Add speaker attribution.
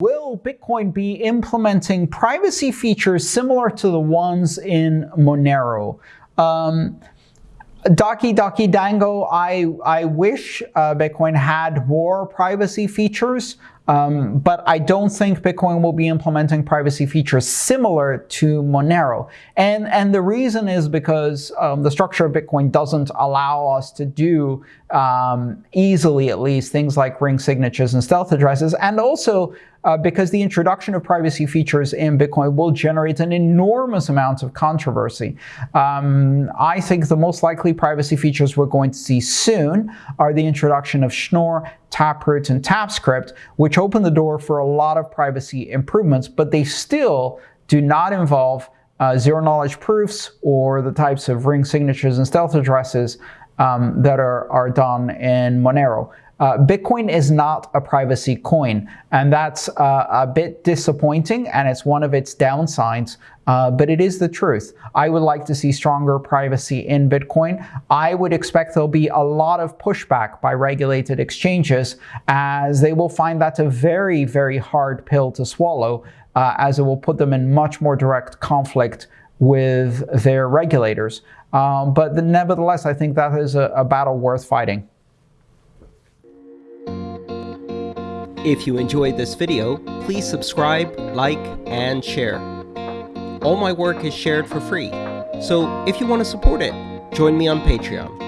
Speaker 1: Will Bitcoin be implementing privacy features similar to the ones in Monero? Um, Doki Dango, I, I wish uh, Bitcoin had more privacy features. Um, but I don't think Bitcoin will be implementing privacy features similar to Monero. And, and the reason is because um, the structure of Bitcoin doesn't allow us to do um, easily, at least, things like ring signatures and stealth addresses. And also uh, because the introduction of privacy features in Bitcoin will generate an enormous amount of controversy. Um, I think the most likely privacy features we're going to see soon are the introduction of Schnorr, Taproot, and TapScript, which open the door for a lot of privacy improvements, but they still do not involve uh, zero knowledge proofs or the types of ring signatures and stealth addresses um, that are, are done in Monero. Uh, Bitcoin is not a privacy coin, and that's uh, a bit disappointing, and it's one of its downsides, uh, but it is the truth. I would like to see stronger privacy in Bitcoin. I would expect there'll be a lot of pushback by regulated exchanges, as they will find that a very, very hard pill to swallow, uh, as it will put them in much more direct conflict with their regulators. Um, but the, nevertheless, I think that is a, a battle worth fighting.
Speaker 2: If you enjoyed this video, please subscribe, like, and share. All my work is shared for free, so if you want to support it, join me on Patreon.